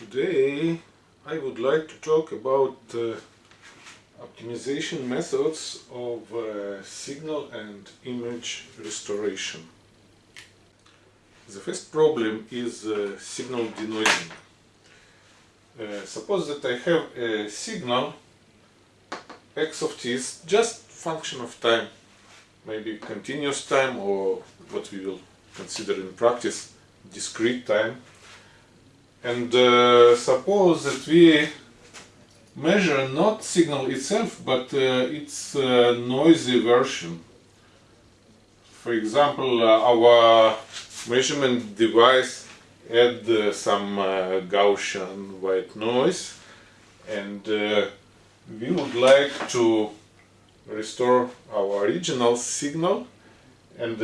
Today I would like to talk about uh, optimization methods of uh, signal and image restoration. The first problem is uh, signal denoising. Uh, suppose that I have a signal x of t is just function of time, maybe continuous time or what we will consider in practice discrete time and uh, suppose that we measure not signal itself but uh, its uh, noisy version. For example uh, our measurement device add uh, some uh, Gaussian white noise. And we would like to restore our original signal. And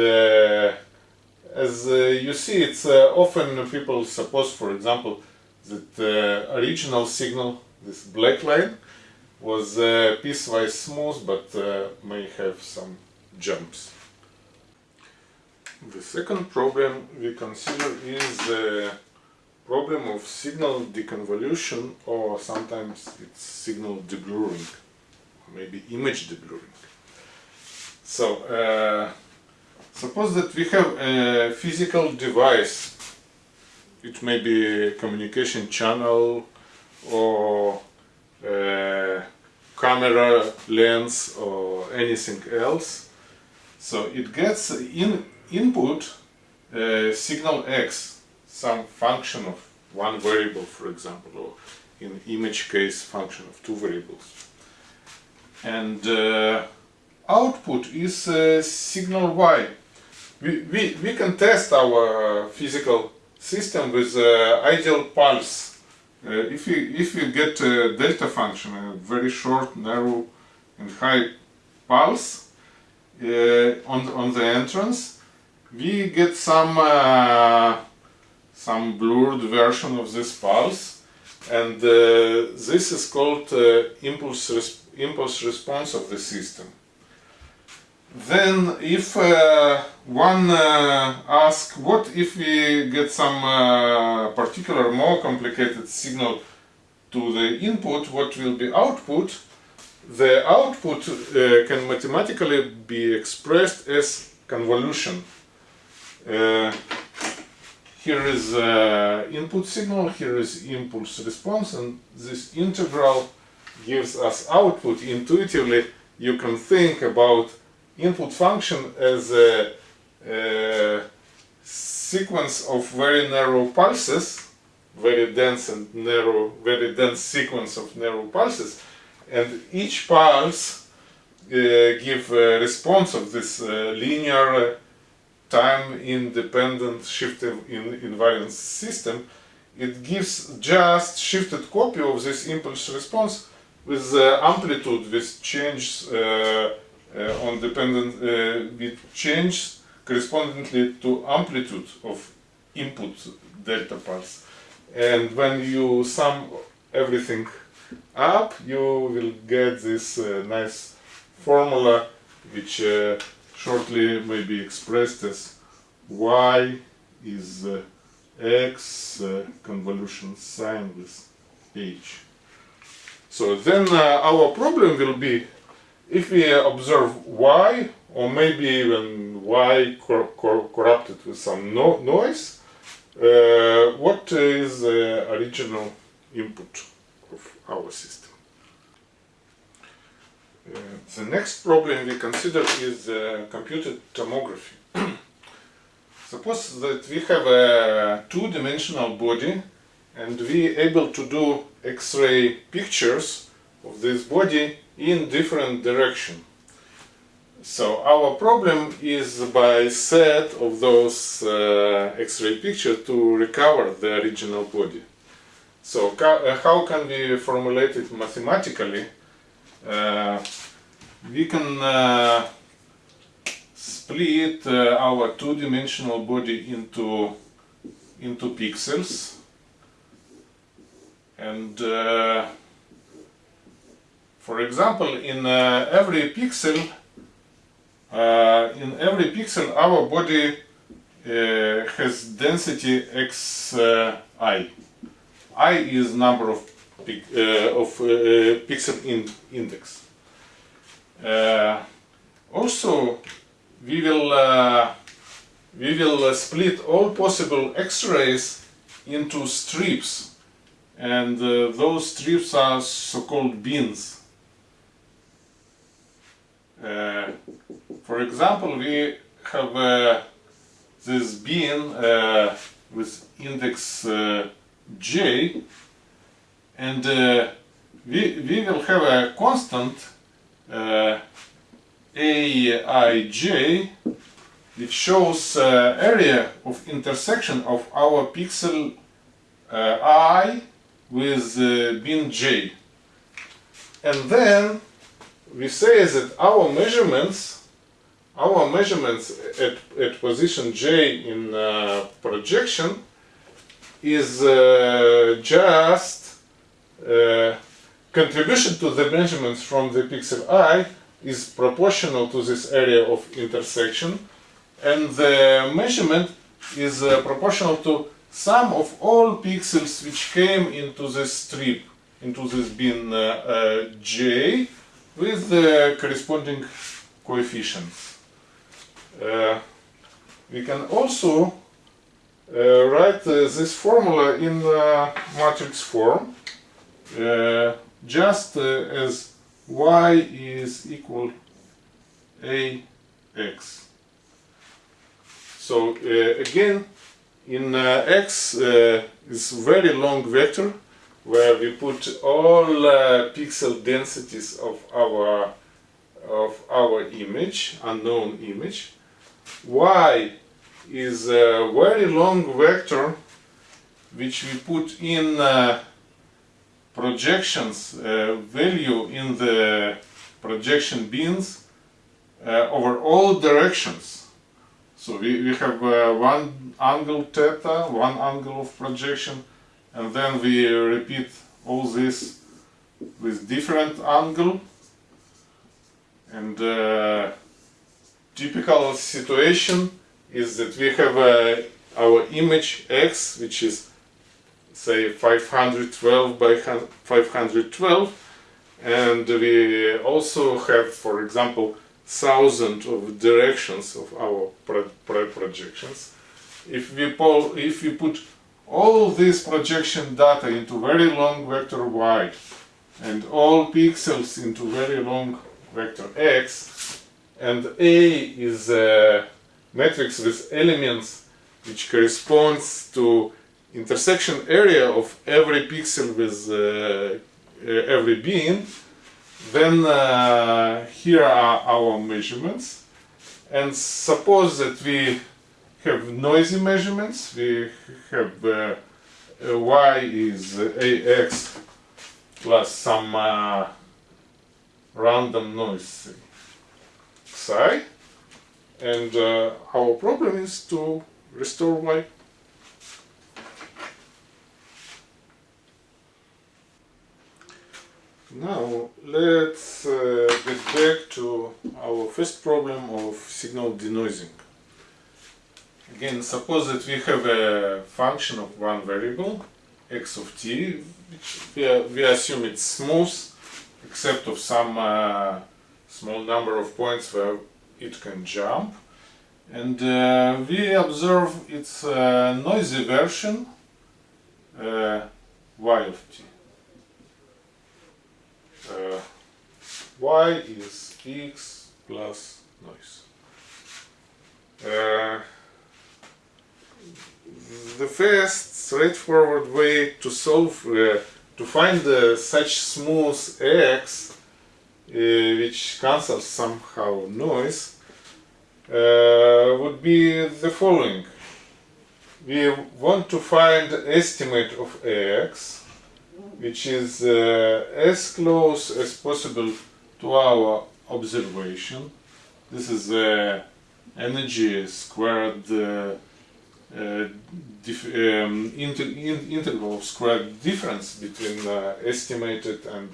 as uh, you see, it's uh, often people suppose, for example, that the uh, original signal, this black line, was piecewise smooth but may have some jumps. The second problem we consider is the problem of signal deconvolution or sometimes it's signal deblurring, maybe image deblurring. So, uh, Suppose that we have a physical device. It may be a communication channel or a camera lens or anything else. So it gets in input uh, signal X, some function of one variable, for example, or in image case function of two variables. And uh, output is uh, signal Y we, we, we can test our physical system with uh, ideal pulse. Uh, if, you, if we get a delta function, a very short, narrow and high pulse uh, on, on the entrance, we get some, uh, some blurred version of this pulse and uh, this is called uh, impulse, impulse response of the system. Then if uh, one uh, asks what if we get some uh, particular more complicated signal to the input, what will be output, the output uh, can mathematically be expressed as convolution. Uh, here is uh, input signal, here is impulse response and this integral gives us output. Intuitively you can think about input function as a, a sequence of very narrow pulses, very dense and narrow, very dense sequence of narrow pulses, and each pulse uh, give a response of this uh, linear time independent shift in invariance system. It gives just shifted copy of this impulse response with uh, amplitude, which change uh, uh, on dependent uh, with change correspondingly to amplitude of input delta pulse. And when you sum everything up, you will get this uh, nice formula which uh, shortly may be expressed as y is uh, x uh, convolution sign with h. So then our problem will be if we observe y, or maybe even y cor cor corrupted with some no noise, uh, what is the original input of our system? Uh, the next problem we consider is uh, computed tomography. Suppose that we have a two-dimensional body and we able to do X-ray pictures of this body in different direction. So our problem is by set of those uh, X-ray pictures to recover the original body. So uh, how can we formulate it mathematically? Uh, we can uh, split uh, our two-dimensional body into into pixels and uh, for example, in uh, every pixel, uh, in every pixel, our body uh, has density xi. i is number of pic, uh, of uh, pixel in index. Uh, also, we will uh, we will uh, split all possible X-rays into strips, and uh, those strips are so-called bins. Uh, for example, we have uh, this bin uh, with index j, and we, we will have a constant uh, aij which shows uh, area of intersection of our pixel uh, i with uh, bin j. And then we say that our measurements, our measurements at, at position j in uh, projection is uh, just uh, contribution to the measurements from the pixel i is proportional to this area of intersection and the measurement is uh, proportional to sum of all pixels which came into this strip, into this bin uh, uh, j with the corresponding coefficients. Uh, we can also uh, write uh, this formula in matrix form just as y is equal ax. So uh, again, in uh, x uh, is very long vector where we put all uh, pixel densities of our of our image, unknown image. y is a very long vector which we put in uh, projections uh, value in the projection bins uh, over all directions. So we, we have uh, one angle theta, one angle of projection, and then we repeat all this with different angle. And uh, typical situation is that we have uh, our image x, which is say 512 by 512, and we also have, for example, thousand of directions of our pro pro projections. If we, if we put all this projection data into very long vector y and all pixels into very long vector x and A is a matrix with elements which corresponds to intersection area of every pixel with uh, every beam then uh, here are our measurements. And suppose that we have noisy measurements. We have uh, y is ax plus some uh, random noise psi. And uh, our problem is to restore y Now let's uh, get back to our first problem of signal denoising. Again, suppose that we have a function of one variable, x of t, which we, we assume it's smooth, except of some uh, small number of points where it can jump. And uh, we observe its uh, noisy version, uh, y of t uh, y is x plus noise. The first straightforward way to solve, uh, to find uh, such smooth x, uh, which cancels somehow noise, uh, would be the following. We want to find estimate of x which is uh, as close as possible to our observation. This is uh, energy squared uh, uh um, inter in integral squared difference between uh, estimated and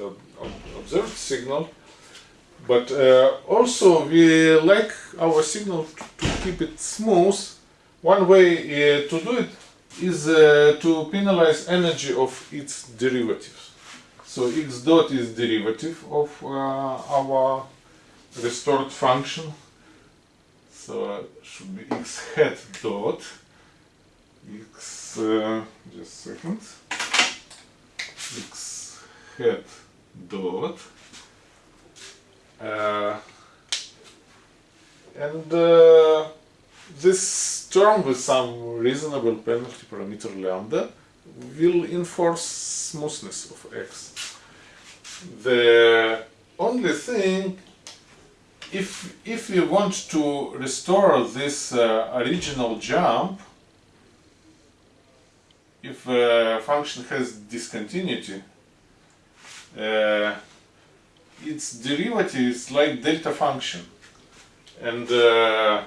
observed signal. But uh, also we like our signal to keep it smooth. One way to do it is uh, to penalize energy of its derivatives. So x dot is derivative of uh, our restored function. So uh, should be x hat dot x uh, just a second x hat dot uh, and uh, this term with some reasonable penalty parameter lambda will enforce smoothness of x. The only thing, if, if we want to restore this uh, original jump, if a function has discontinuity, uh, its derivative is like delta function and uh,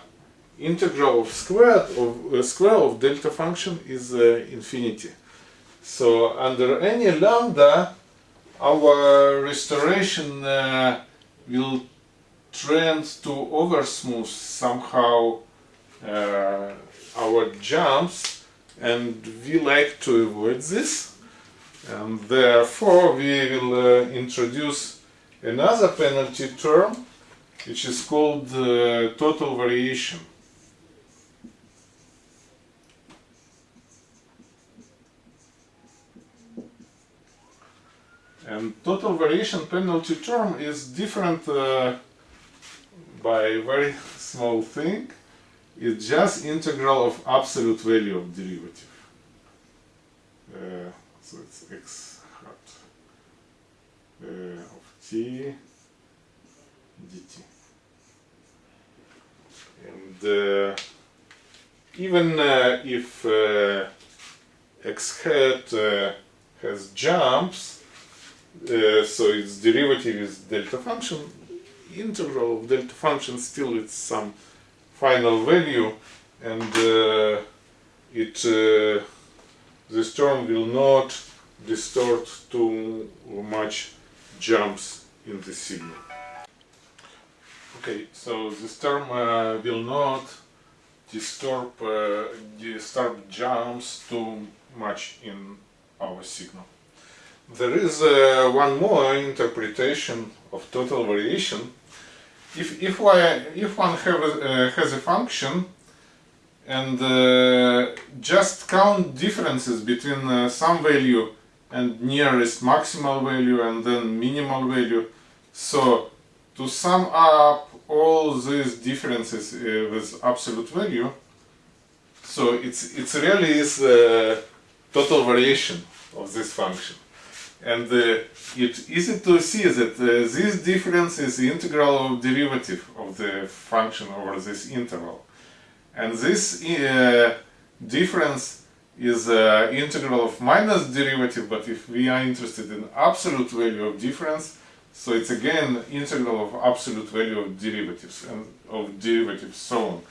integral of square of uh, square of delta function is uh, infinity. So under any lambda, our restoration uh, will trend to over smooth somehow uh, our jumps, and we like to avoid this. And therefore, we will uh, introduce another penalty term, which is called uh, total variation. And total variation penalty term is different uh, by a very small thing. It's just integral of absolute value of derivative. Uh, so it's x hat uh, of t dt. And uh, even uh, if uh, x hat uh, has jumps, so its derivative is delta function, integral of delta function still it's some final value and uh, it uh, this term will not distort too much jumps in the signal. Okay, so this term uh, will not disturb uh, disturb jumps too much in our signal. There is uh, one more interpretation of total variation. If, if, I, if one have a, uh, has a function and uh, just count differences between uh, some value and nearest maximal value and then minimal value, so to sum up all these differences uh, with absolute value, so it's, it's really is the total variation of this function. And uh, it's easy to see that uh, this difference is the integral of derivative of the function over this interval. And this uh, difference is uh, integral of minus derivative, but if we are interested in absolute value of difference, so it's again integral of absolute value of derivatives and of derivatives so on.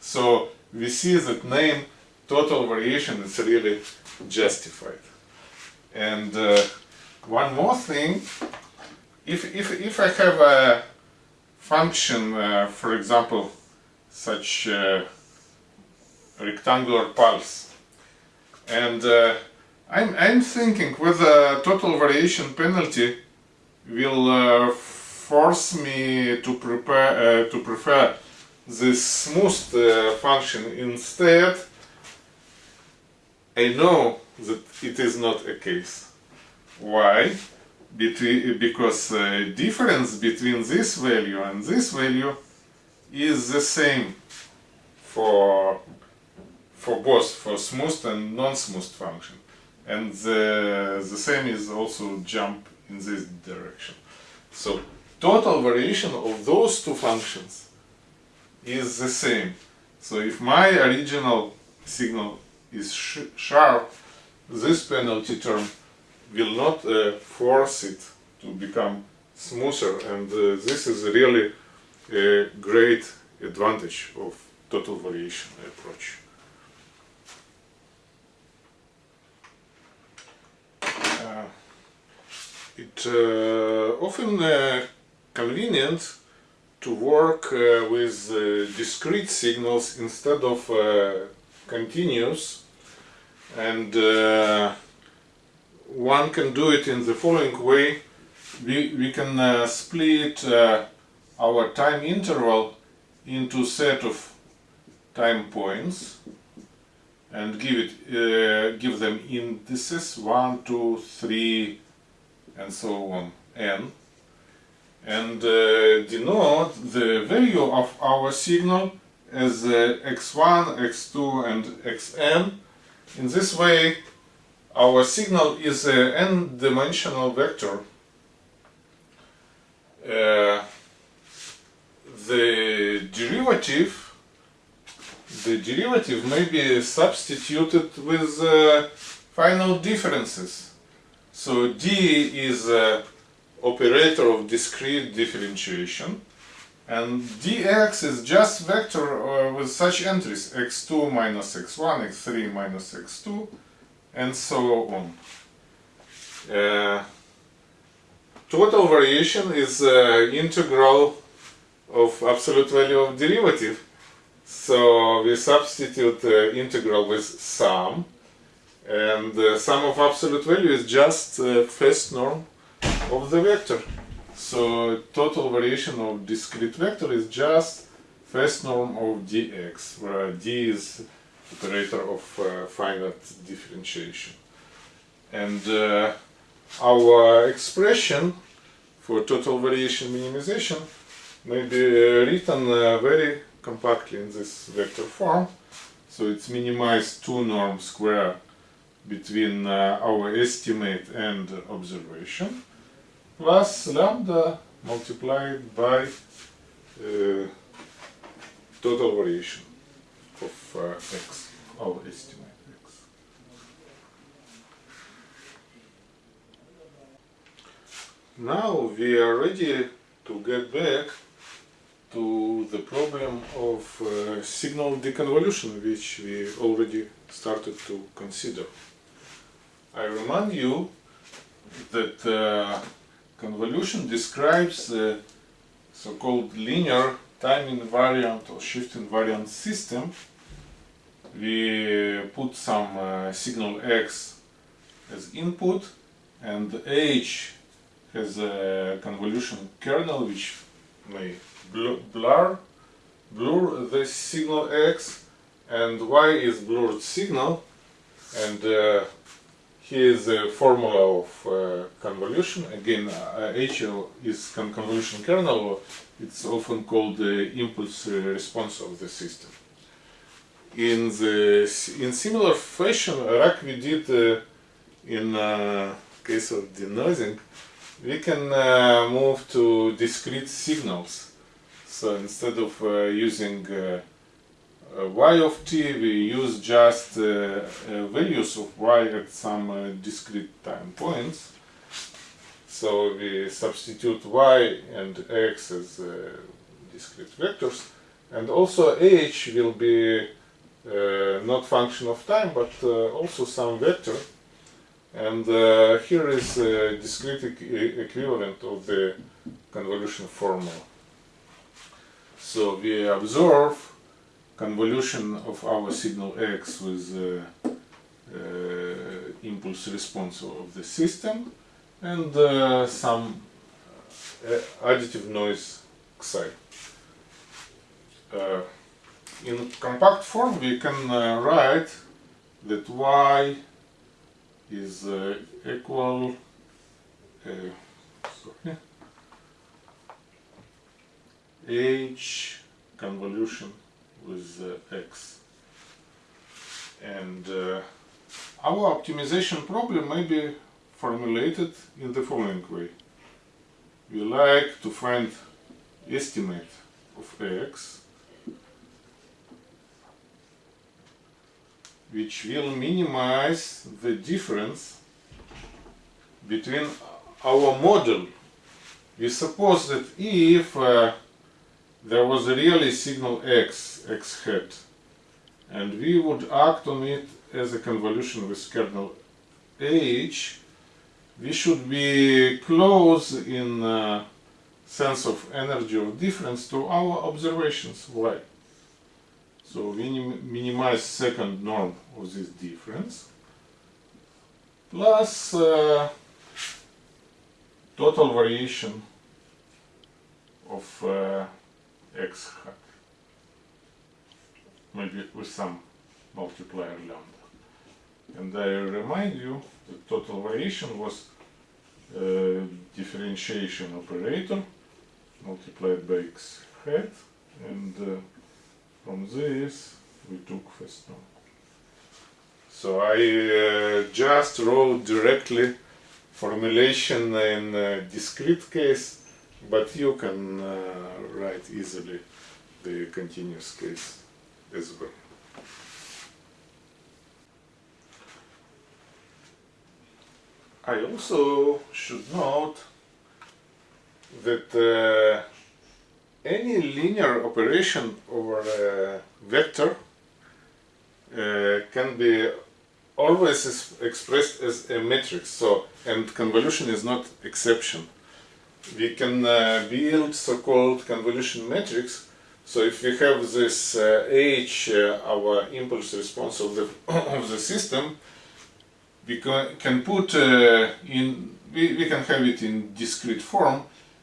So we see that name total variation is really justified. And uh, one more thing, if, if, if I have a function, uh, for example, such uh, rectangular pulse, and uh, I'm, I'm thinking whether total variation penalty will uh, force me to prepare uh, to prefer this smooth uh, function instead. I know that it is not a case. Why? Between, because uh, difference between this value and this value is the same for for both for smooth and non-smooth function. And the, the same is also jump in this direction. So total variation of those two functions is the same. So if my original signal is sh sharp this penalty term will not uh, force it to become smoother and uh, this is really a great advantage of total variation approach. Uh, it uh, often uh, convenient to work uh, with discrete signals instead of continuous and uh, one can do it in the following way. We, we can uh, split uh, our time interval into set of time points and give it uh, give them indices 1 2 3 and so on n and uh, denote the value of our signal as uh, x1 x2 and xn in this way our signal is an n-dimensional vector uh, the derivative the derivative may be substituted with uh, final differences. So d is an operator of discrete differentiation and dx is just vector uh, with such entries x2 minus x1, x3 minus x2 and so on. Uh, total variation is uh, integral of absolute value of derivative so we substitute the integral with sum and the sum of absolute value is just the first norm of the vector. So total variation of discrete vector is just first norm of dx where d is operator of uh, finite differentiation. And uh, our expression for total variation minimization may be written uh, very compactly in this vector form. So it's minimized two norm square between uh, our estimate and observation plus lambda multiplied by uh, total variation of x, our estimate x. Now we are ready to get back to the problem of uh, signal deconvolution which we already started to consider. I remind you that uh, convolution describes the so-called linear time invariant or shift invariant system. We put some uh, signal x as input and h has a convolution kernel which may blur blur the signal x and y is blurred signal and uh, here is the formula of uh, convolution again uh, h is con convolution kernel it's often called the impulse uh, response of the system in the in similar fashion like we did uh, in uh, case of denoising we can move to discrete signals so instead of uh, using uh, uh, y of t, we use just values of y at some discrete time points. So we substitute y and x as discrete vectors. And also h will be uh, not function of time but uh, also some vector. And uh, here is a discrete e equivalent of the convolution formula. So we observe convolution of our signal x with uh, uh, impulse response of the system and uh, some uh, additive noise xi. Uh, in compact form we can uh, write that y is equal sorry, h convolution with uh, x. And uh, our optimization problem may be formulated in the following way. We like to find estimate of x which will minimize the difference between our model. We suppose that if uh, there was a really signal x, x hat, and we would act on it as a convolution with kernel h, we should be close in uh, sense of energy of difference to our observations y. So we minimize second norm of this difference plus uh, total variation of uh, x hat maybe with some multiplier lambda and I remind you the total variation was uh, differentiation operator multiplied by x hat and uh, from this we took first norm. So I uh, just wrote directly formulation in discrete case but you can uh, write easily the continuous case as well. I also should note that uh, any linear operation over a vector uh, can be always expressed as a matrix. So and convolution is not exception. We can uh, build so-called convolution matrix. So if we have this uh, h uh, our impulse response of the of the system we can put uh, in we, we can have it in discrete form.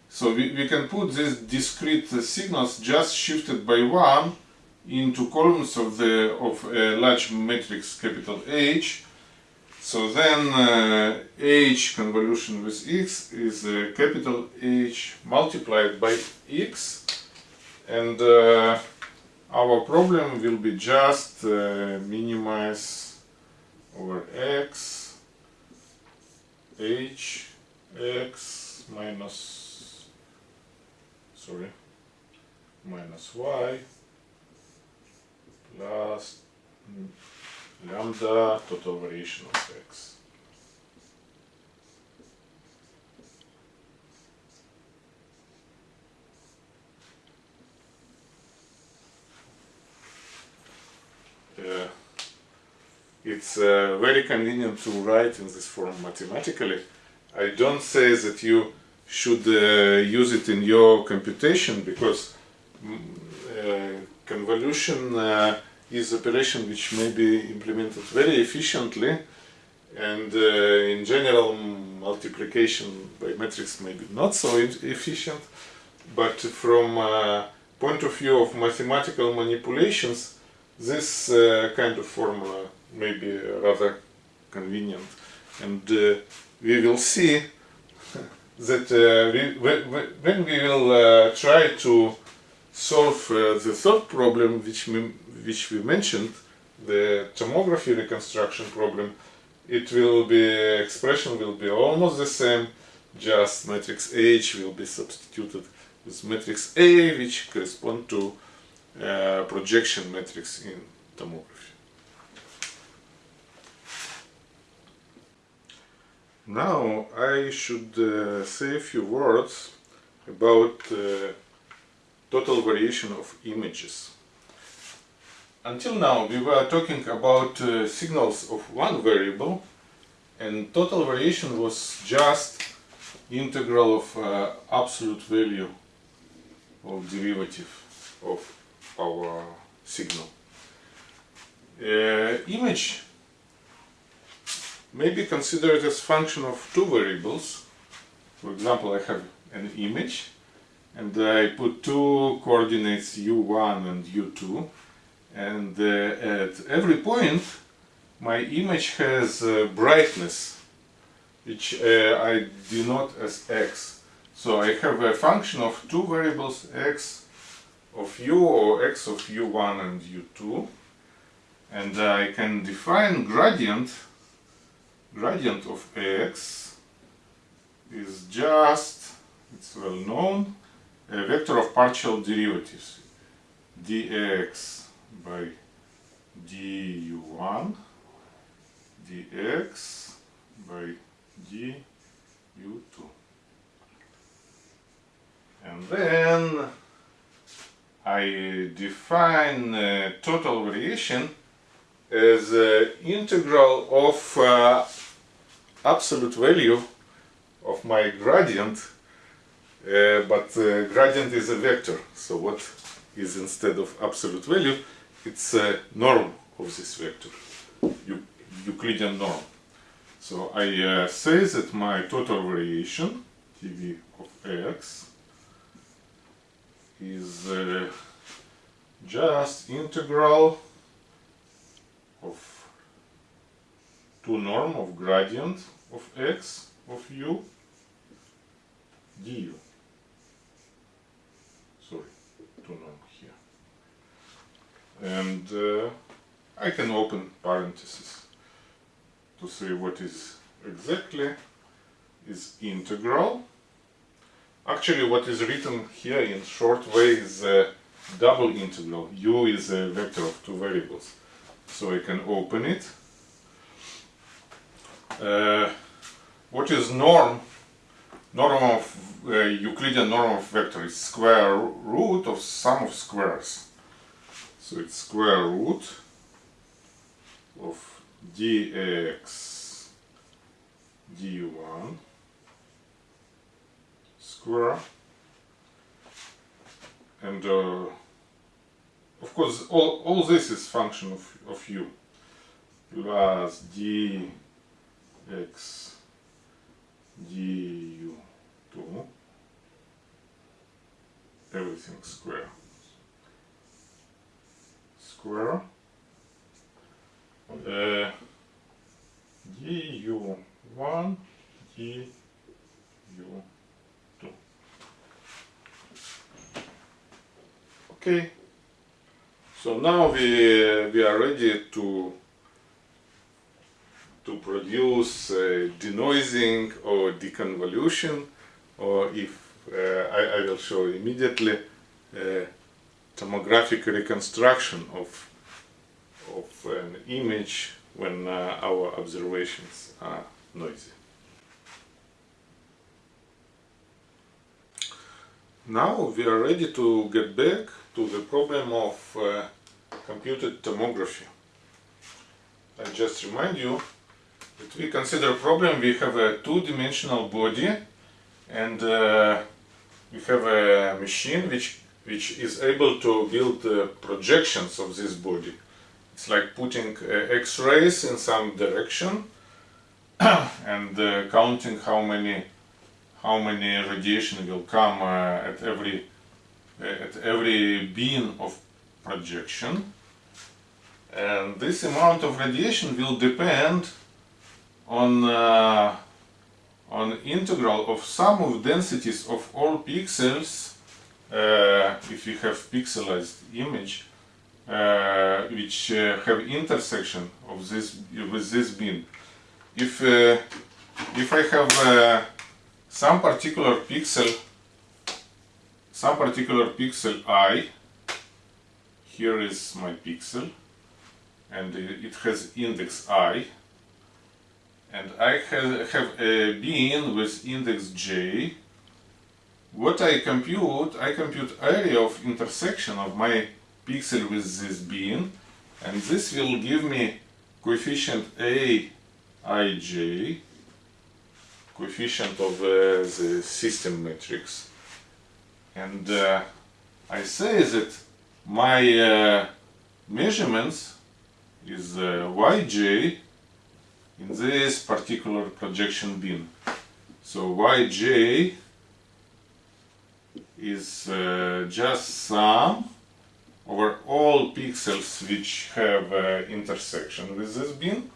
So we, we can put these discrete signals just shifted by one into columns of the of a large matrix capital H. So then uh, H convolution with X is uh, capital H multiplied by X. And uh, our problem will be just uh, minimize over x h x minus sorry minus y plus lambda total variation of x. Uh, it's uh, very convenient to write in this form mathematically. I don't say that you should uh, use it in your computation because mm, uh, convolution uh, is operation which may be implemented very efficiently and uh, in general multiplication by matrix may be not so efficient but from uh, point of view of mathematical manipulations this kind of formula may be rather convenient. And uh, we will see that uh, we, when we will uh, try to solve the third problem which we, which we mentioned, the tomography reconstruction problem, it will be, expression will be almost the same, just matrix H will be substituted with matrix A, which correspond to uh, projection matrix in tomography. Now I should uh, say a few words about uh, total variation of images. Until now we were talking about uh, signals of one variable and total variation was just integral of uh, absolute value of derivative of our signal. Uh, image may be considered as function of two variables. For example, I have an image and I put two coordinates u1 and u2 and uh, at every point my image has uh, brightness which uh, I denote as x. So I have a function of two variables x of u or x of u1 and u2 and I can define gradient gradient of x is just, it's well known, a vector of partial derivatives. Dx by du1 dx by du2 and then I define uh, total variation as uh, integral of uh, absolute value of my gradient uh, but uh, gradient is a vector. So what is instead of absolute value? It's a norm of this vector. Euclidean norm. So I uh, say that my total variation, TV of x, is uh, just integral of norm of gradient of x of u du. Sorry, two norm here. And uh, I can open parentheses to say what is exactly is integral. Actually what is written here in short way is a double integral. u is a vector of two variables. So I can open it. Uh, what is norm? Norm of uh, Euclidean norm of vector is square root of sum of squares. So it's square root of dx du1 square and uh, of course all, all this is function of, of u plus dx du2 everything square. Square. Uh, du1 du2 okay. So now we we are ready to to produce uh, denoising or deconvolution or if uh, I, I will show immediately uh, tomographic reconstruction of of an image when uh, our observations are noisy. Now we are ready to get back to the problem of uh, computed tomography. I just remind you we consider a problem, we have a two-dimensional body and uh, we have a machine which, which is able to build uh, projections of this body. It's like putting uh, X-rays in some direction and uh, counting how many how many radiation will come uh, at every at every beam of projection and this amount of radiation will depend on uh, on integral of sum of densities of all pixels uh, if you have pixelized image uh, which uh, have intersection of this with this beam. If uh, if I have uh, some particular pixel some particular pixel i here is my pixel and it has index i and I have, a beam with index j. What I compute, I compute area of intersection of my pixel with this beam and this will give me coefficient a ij coefficient of uh, the system matrix. And uh, I say that my uh, measurements is uh, yj in this particular projection beam. So yj is uh, just sum over all pixels which have uh, intersection with this beam,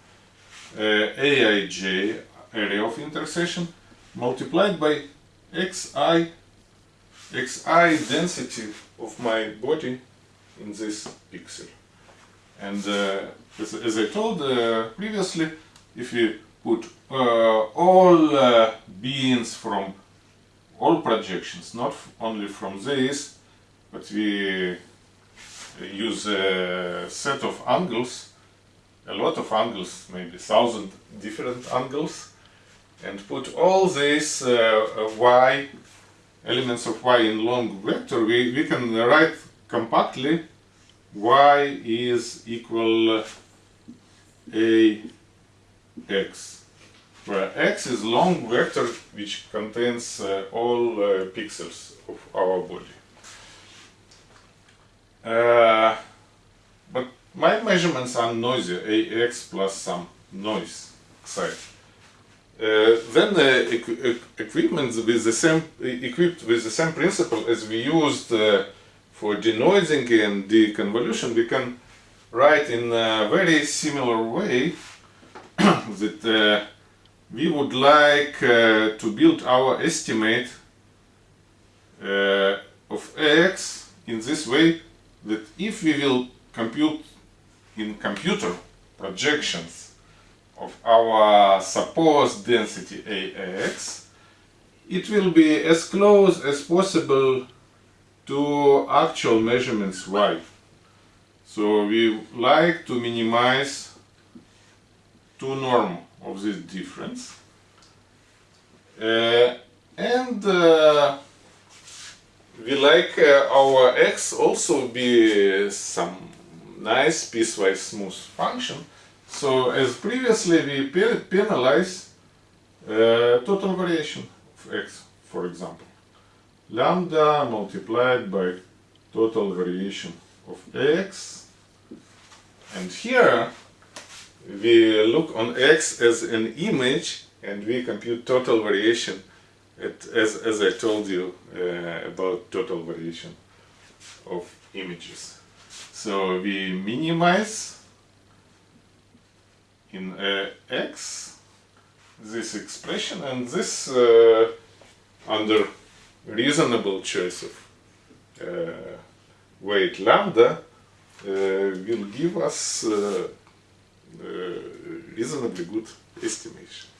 uh, aij area of intersection multiplied by xi xi density of my body in this pixel. And uh, as, as, I told uh, previously, if you put uh, all uh, beams from all projections, not only from this, but we use a set of angles, a lot of angles, maybe thousand different angles, and put all these uh, y elements of y in long vector, we, we can write compactly y is equal a x, where x is long vector which contains uh, all uh, pixels of our body. Uh, but my measurements are noisy, ax plus some noise xi. Uh, then equ- equipment with the same equipped with the same principle as we used uh, for denoising and deconvolution, we can write in a very similar way that uh, we would like uh, to build our estimate uh, of x in this way that if we will compute in computer projections of our supposed density AX, it will be as close as possible to actual measurements Y. So we like to minimize two norm of this difference. Uh, and uh, we like uh, our x also be some nice piecewise smooth function. So as previously we pe- penalize uh, total variation of x, for example. Lambda multiplied by total variation of x. And here we look on x as an image and we compute total variation at, as, as I told you uh, about total variation of images. So we minimize in uh, x this expression and this uh, under reasonable choice of uh, weight lambda uh, will give us uh, reasonably good estimation.